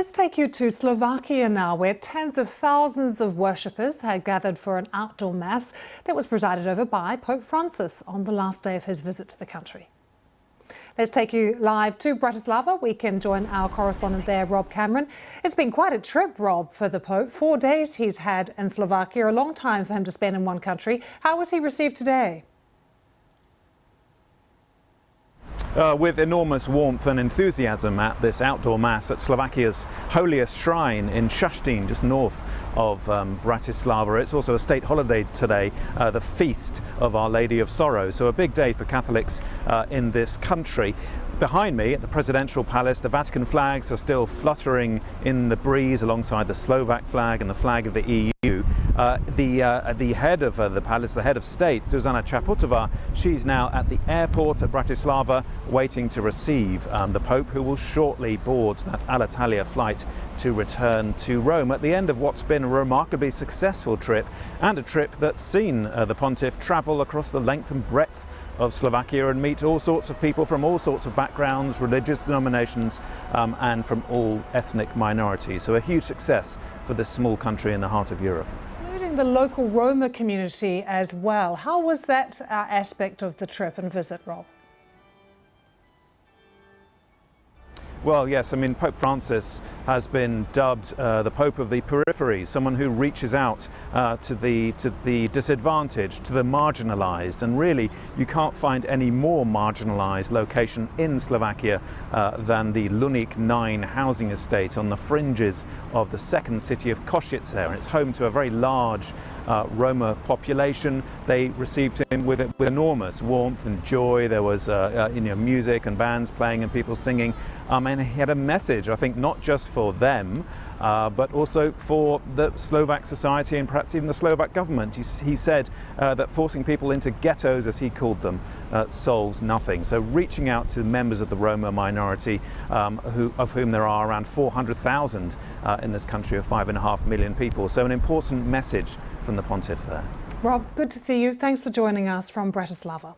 Let's take you to Slovakia now, where tens of thousands of worshippers had gathered for an outdoor mass that was presided over by Pope Francis on the last day of his visit to the country. Let's take you live to Bratislava. We can join our correspondent there, Rob Cameron. It's been quite a trip, Rob, for the Pope. Four days he's had in Slovakia, a long time for him to spend in one country. How was he received today? Uh, with enormous warmth and enthusiasm at this outdoor mass at Slovakia's holiest shrine in Šaštín, just north of um, Bratislava. It's also a state holiday today, uh, the Feast of Our Lady of Sorrow, so a big day for Catholics uh, in this country. Behind me at the presidential palace, the Vatican flags are still fluttering in the breeze alongside the Slovak flag and the flag of the EU. Uh, the, uh, the head of uh, the palace, the head of state, Zuzana Čaputová, she's now at the airport at Bratislava waiting to receive um, the Pope, who will shortly board that Alitalia flight to return to Rome at the end of what's been a remarkably successful trip and a trip that's seen uh, the pontiff travel across the length and breadth of Slovakia and meet all sorts of people from all sorts of backgrounds, religious denominations um, and from all ethnic minorities. So a huge success for this small country in the heart of Europe. Including the local Roma community as well. How was that uh, aspect of the trip and visit, Rob? Well, yes, I mean, Pope Francis has been dubbed uh, the Pope of the periphery, someone who reaches out uh, to, the, to the disadvantaged, to the marginalized, and really you can't find any more marginalized location in Slovakia uh, than the Luník 9 housing estate on the fringes of the second city of Košice. And it's home to a very large uh, Roma population. They received him with, with enormous warmth and joy. There was uh, uh, you know, music and bands playing and people singing. Um, and he had a message, I think, not just for them, uh, but also for the Slovak society and perhaps even the Slovak government. He, he said uh, that forcing people into ghettos, as he called them, uh, solves nothing. So reaching out to members of the Roma minority, um, who, of whom there are around 400,000 uh, in this country of five and a half million people. So an important message from the pontiff there. Rob, good to see you. Thanks for joining us from Bratislava.